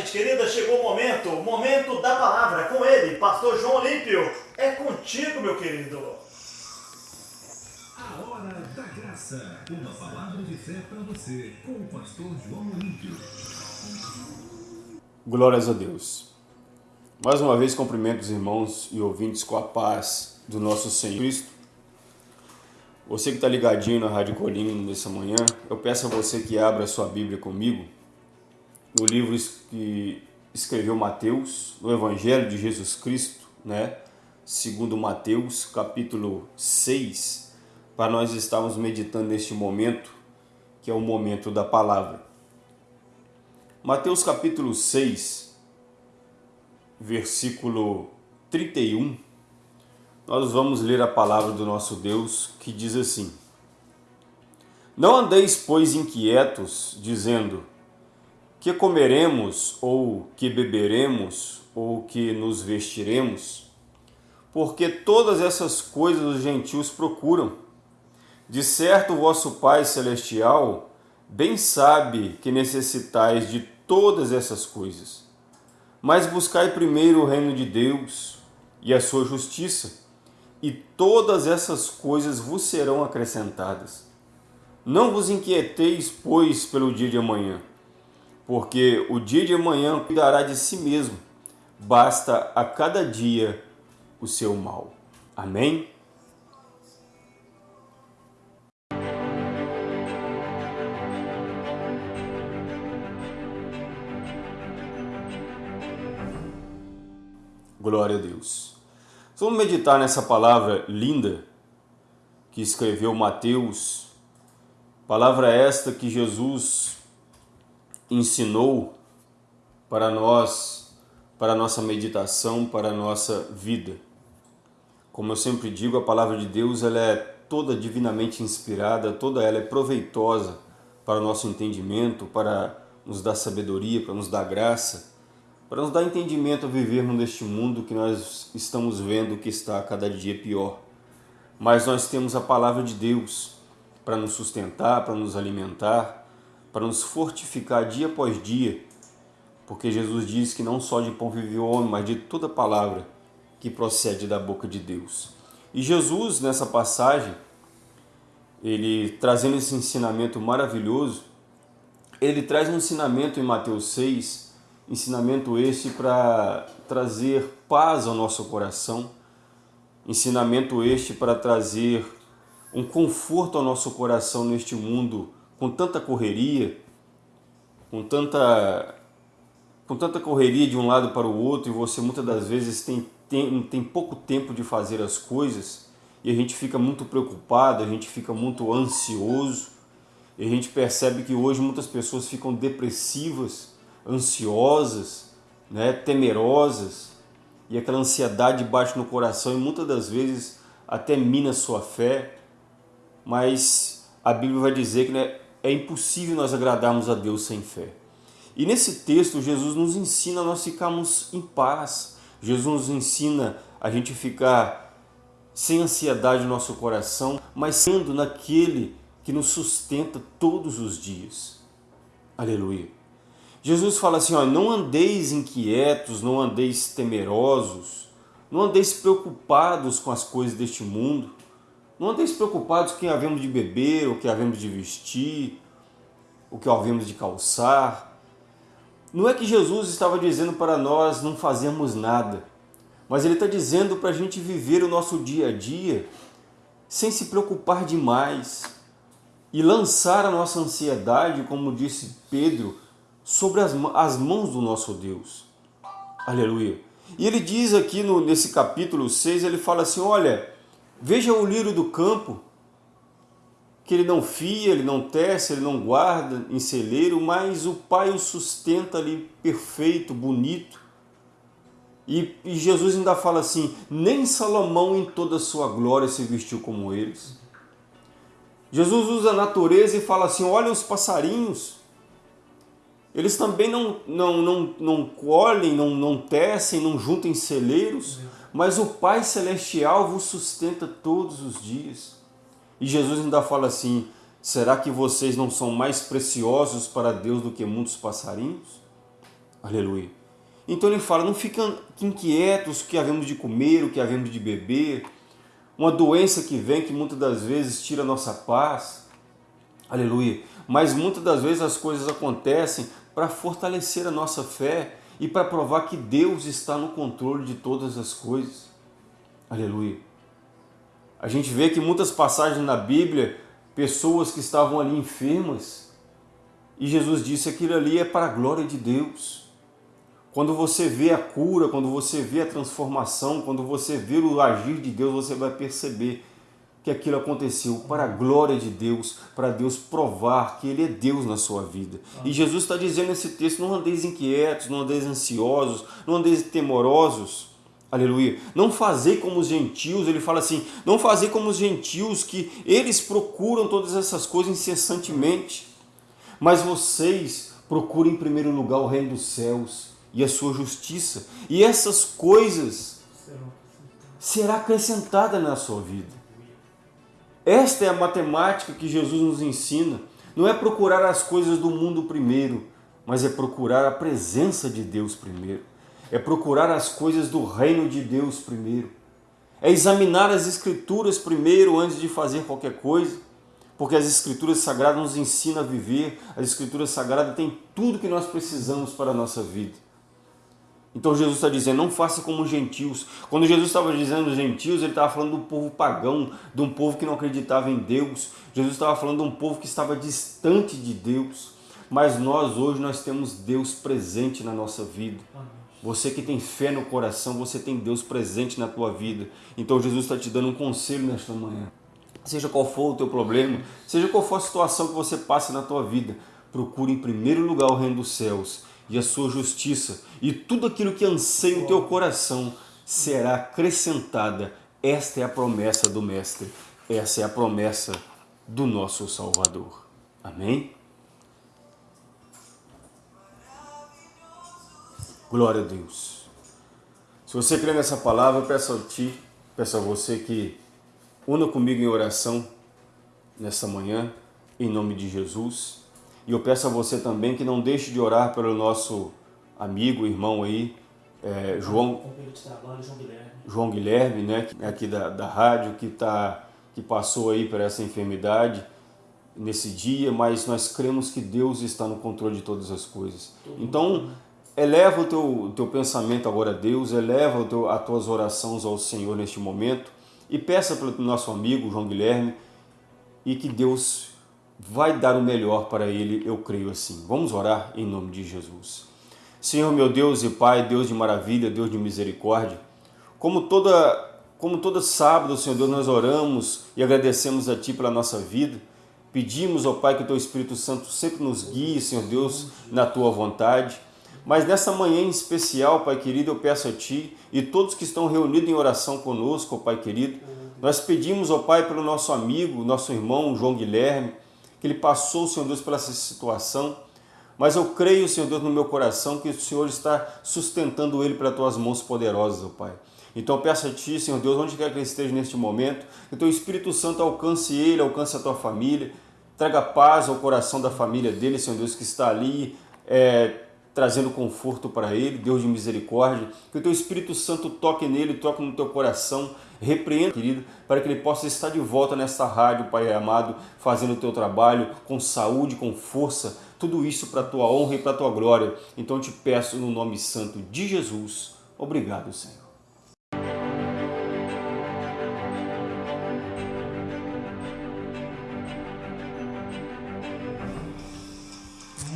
gente querida, chegou o momento, o momento da palavra com ele, pastor João Olímpio. É contigo, meu querido. A hora da graça, uma palavra de fé para você, com o pastor João Olímpio. Glórias a Deus. Mais uma vez cumprimento os irmãos e ouvintes com a paz do nosso Senhor Cristo. Você que está ligadinho na Rádio Colina nessa manhã, eu peço a você que abra a sua Bíblia comigo no livro que escreveu Mateus, no Evangelho de Jesus Cristo, né? Segundo Mateus, capítulo 6, para nós estarmos meditando neste momento, que é o momento da palavra. Mateus capítulo 6, versículo 31, nós vamos ler a palavra do nosso Deus que diz assim: Não andeis, pois, inquietos, dizendo: que comeremos, ou que beberemos, ou que nos vestiremos? Porque todas essas coisas os gentios procuram. De certo, vosso Pai Celestial bem sabe que necessitais de todas essas coisas. Mas buscai primeiro o reino de Deus e a sua justiça, e todas essas coisas vos serão acrescentadas. Não vos inquieteis, pois, pelo dia de amanhã porque o dia de amanhã cuidará de si mesmo. Basta a cada dia o seu mal. Amém? Glória a Deus. Vamos meditar nessa palavra linda que escreveu Mateus. Palavra esta que Jesus ensinou para nós, para a nossa meditação, para a nossa vida. Como eu sempre digo, a palavra de Deus ela é toda divinamente inspirada, toda ela é proveitosa para o nosso entendimento, para nos dar sabedoria, para nos dar graça, para nos dar entendimento a vivermos neste mundo que nós estamos vendo que está a cada dia pior. Mas nós temos a palavra de Deus para nos sustentar, para nos alimentar, para nos fortificar dia após dia, porque Jesus diz que não só de pão vive o homem, mas de toda palavra que procede da boca de Deus. E Jesus, nessa passagem, ele trazendo esse ensinamento maravilhoso, ele traz um ensinamento em Mateus 6, ensinamento este para trazer paz ao nosso coração, ensinamento este para trazer um conforto ao nosso coração neste mundo com tanta correria, com tanta, com tanta correria de um lado para o outro e você muitas das vezes tem, tem, tem pouco tempo de fazer as coisas e a gente fica muito preocupado, a gente fica muito ansioso e a gente percebe que hoje muitas pessoas ficam depressivas, ansiosas, né, temerosas e aquela ansiedade bate no coração e muitas das vezes até mina sua fé, mas a Bíblia vai dizer que né, é impossível nós agradarmos a Deus sem fé. E nesse texto, Jesus nos ensina a nós ficarmos em paz. Jesus nos ensina a gente ficar sem ansiedade no nosso coração, mas sendo naquele que nos sustenta todos os dias. Aleluia. Jesus fala assim, ó, não andeis inquietos, não andeis temerosos, não andeis preocupados com as coisas deste mundo, não andeis preocupados com o que havemos de beber, o que havemos de vestir, o que havemos de calçar. Não é que Jesus estava dizendo para nós não fazermos nada, mas Ele está dizendo para a gente viver o nosso dia a dia sem se preocupar demais e lançar a nossa ansiedade, como disse Pedro, sobre as, as mãos do nosso Deus. Aleluia. E ele diz aqui no, nesse capítulo 6, ele fala assim, olha, Veja o lírio do campo, que ele não fia, ele não tece, ele não guarda em celeiro, mas o Pai o sustenta ali perfeito, bonito. E, e Jesus ainda fala assim, nem Salomão em toda a sua glória se vestiu como eles. Jesus usa a natureza e fala assim, olha os passarinhos, eles também não, não, não, não colhem, não, não tecem, não juntam em celeiros, mas o Pai Celestial vos sustenta todos os dias. E Jesus ainda fala assim, será que vocês não são mais preciosos para Deus do que muitos passarinhos? Aleluia. Então ele fala, não fiquem inquietos o que havemos de comer, o que havemos de beber, uma doença que vem que muitas das vezes tira a nossa paz. Aleluia. Mas muitas das vezes as coisas acontecem para fortalecer a nossa fé e para provar que Deus está no controle de todas as coisas. Aleluia. A gente vê que muitas passagens na Bíblia, pessoas que estavam ali enfermas, e Jesus disse aquilo ali é para a glória de Deus. Quando você vê a cura, quando você vê a transformação, quando você vê o agir de Deus, você vai perceber que aquilo aconteceu para a glória de Deus, para Deus provar que Ele é Deus na sua vida. E Jesus está dizendo nesse texto, não andeis inquietos, não andeis ansiosos, não andeis temorosos, aleluia. Não fazei como os gentios, ele fala assim, não fazei como os gentios que eles procuram todas essas coisas incessantemente, mas vocês procurem em primeiro lugar o reino dos céus e a sua justiça, e essas coisas será acrescentada na sua vida. Esta é a matemática que Jesus nos ensina. Não é procurar as coisas do mundo primeiro, mas é procurar a presença de Deus primeiro. É procurar as coisas do reino de Deus primeiro. É examinar as escrituras primeiro antes de fazer qualquer coisa. Porque as escrituras sagradas nos ensinam a viver, as escrituras sagradas têm tudo que nós precisamos para a nossa vida. Então Jesus está dizendo, não faça como os gentios. Quando Jesus estava dizendo gentios, ele estava falando do povo pagão, de um povo que não acreditava em Deus. Jesus estava falando de um povo que estava distante de Deus. Mas nós hoje nós temos Deus presente na nossa vida. Você que tem fé no coração, você tem Deus presente na tua vida. Então Jesus está te dando um conselho nesta manhã. Seja qual for o teu problema, seja qual for a situação que você passe na tua vida, procure em primeiro lugar o reino dos céus e a sua justiça, e tudo aquilo que anseia o teu coração será acrescentada. Esta é a promessa do Mestre, essa é a promessa do nosso Salvador. Amém? Glória a Deus. Se você crê nessa palavra, peço a ti, peço a você que una comigo em oração nessa manhã, em nome de Jesus. E eu peço a você também que não deixe de orar pelo nosso amigo, irmão aí, é, João, João Guilherme, né, aqui da, da rádio, que, tá, que passou aí por essa enfermidade nesse dia, mas nós cremos que Deus está no controle de todas as coisas. Então, eleva o teu, teu pensamento agora a Deus, eleva o teu, as tuas orações ao Senhor neste momento e peça pelo nosso amigo João Guilherme e que Deus vai dar o melhor para ele, eu creio assim. Vamos orar em nome de Jesus. Senhor meu Deus e Pai, Deus de maravilha, Deus de misericórdia, como toda, como todo sábado, Senhor Deus, nós oramos e agradecemos a Ti pela nossa vida, pedimos, ó Pai, que o Teu Espírito Santo sempre nos guie, Senhor Deus, na Tua vontade, mas nessa manhã em especial, Pai querido, eu peço a Ti e todos que estão reunidos em oração conosco, ó Pai querido, nós pedimos, ó Pai, pelo nosso amigo, nosso irmão João Guilherme, que ele passou, Senhor Deus, por essa situação, mas eu creio, Senhor Deus, no meu coração que o Senhor está sustentando ele pelas tuas mãos poderosas, ó Pai. Então eu peço a Ti, Senhor Deus, onde quer que ele esteja neste momento, que o Teu Espírito Santo alcance ele, alcance a Tua família, traga paz ao coração da família dele, Senhor Deus, que está ali é, trazendo conforto para ele, Deus de misericórdia, que o Teu Espírito Santo toque nele, toque no Teu coração, repreenda, querido, para que ele possa estar de volta nesta rádio, Pai amado, fazendo o teu trabalho com saúde, com força, tudo isso para a tua honra e para a tua glória. Então eu te peço no nome santo de Jesus. Obrigado, Senhor.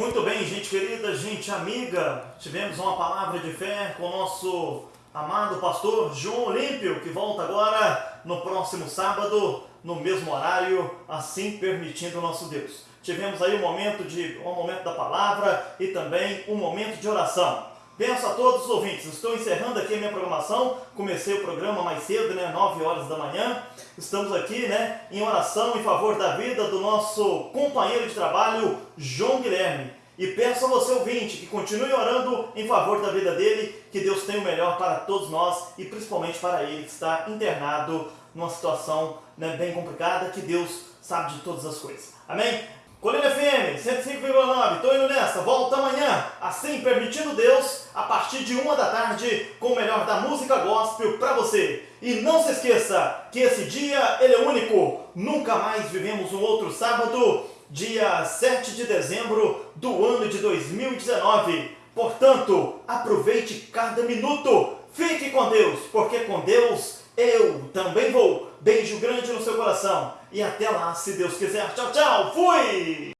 Muito bem, gente querida, gente amiga, tivemos uma palavra de fé com o nosso amado pastor João Olímpio, que volta agora no próximo sábado, no mesmo horário, assim permitindo o nosso Deus. Tivemos aí um momento, de, um momento da palavra e também um momento de oração. Peço a todos os ouvintes, estou encerrando aqui a minha programação, comecei o programa mais cedo, né, 9 horas da manhã. Estamos aqui, né, em oração em favor da vida do nosso companheiro de trabalho, João Guilherme. E peço a você, ouvinte, que continue orando em favor da vida dele, que Deus tenha o melhor para todos nós e principalmente para ele que está internado numa situação né, bem complicada, que Deus sabe de todas as coisas. Amém? Colina FM 105,9, tô indo nessa, volta amanhã, assim permitindo Deus, a partir de uma da tarde, com o melhor da música gospel pra você. E não se esqueça que esse dia ele é único, nunca mais vivemos um outro sábado, dia 7 de dezembro do ano de 2019. Portanto, aproveite cada minuto, fique com Deus, porque com Deus eu também vou. Beijo grande no seu coração e até lá, se Deus quiser. Tchau, tchau, fui!